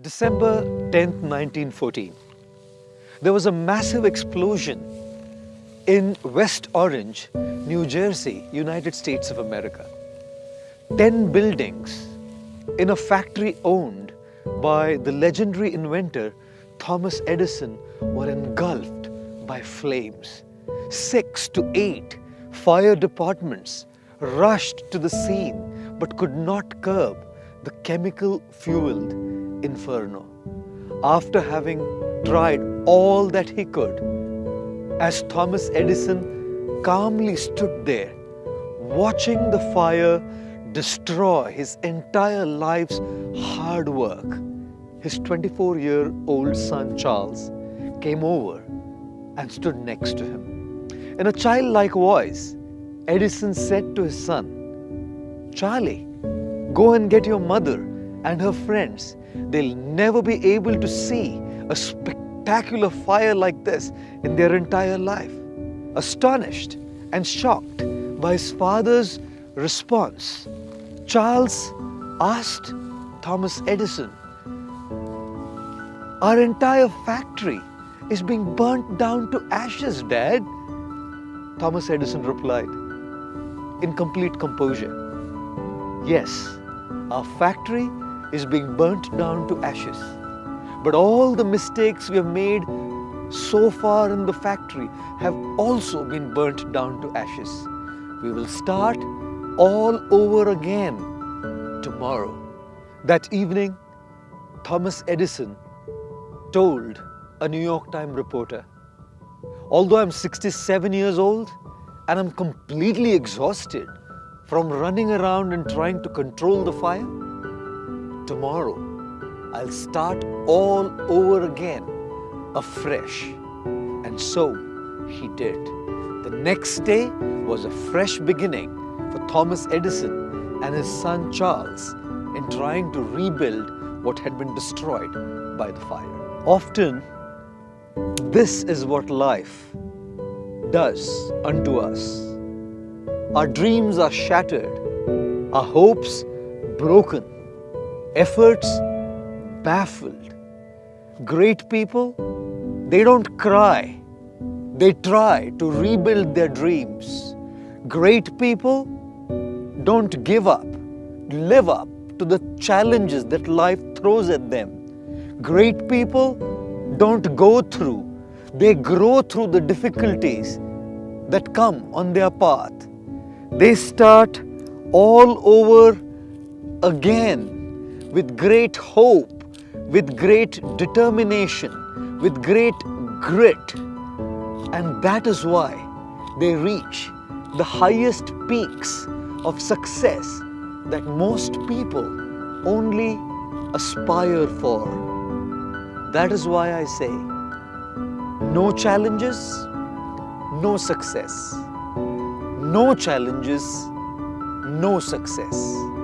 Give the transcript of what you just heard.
December 10th, 1914. There was a massive explosion in West Orange, New Jersey, United States of America. Ten buildings in a factory owned by the legendary inventor Thomas Edison were engulfed by flames. Six to eight fire departments rushed to the scene but could not curb the chemical fueled inferno. After having tried all that he could, as Thomas Edison calmly stood there, watching the fire destroy his entire life's hard work, his 24 year old son Charles came over and stood next to him. In a childlike voice, Edison said to his son, Charlie, go and get your mother and her friends. They'll never be able to see a spectacular fire like this in their entire life. Astonished and shocked by his father's response, Charles asked Thomas Edison, Our entire factory is being burnt down to ashes, Dad. Thomas Edison replied, in complete composure, Yes, our factory is being burnt down to ashes. But all the mistakes we have made so far in the factory have also been burnt down to ashes. We will start all over again tomorrow. That evening, Thomas Edison told a New York Times reporter, although I'm 67 years old and I'm completely exhausted from running around and trying to control the fire, tomorrow I'll start all over again afresh. And so he did. The next day was a fresh beginning for Thomas Edison and his son Charles in trying to rebuild what had been destroyed by the fire. Often, this is what life does unto us. Our dreams are shattered, our hopes broken, efforts baffled. Great people, they don't cry, they try to rebuild their dreams. Great people don't give up, live up to the challenges that life throws at them. Great people don't go through, they grow through the difficulties that come on their path. They start all over again with great hope, with great determination, with great grit. And that is why they reach the highest peaks of success that most people only aspire for. That is why I say, no challenges, no success. No challenges, no success.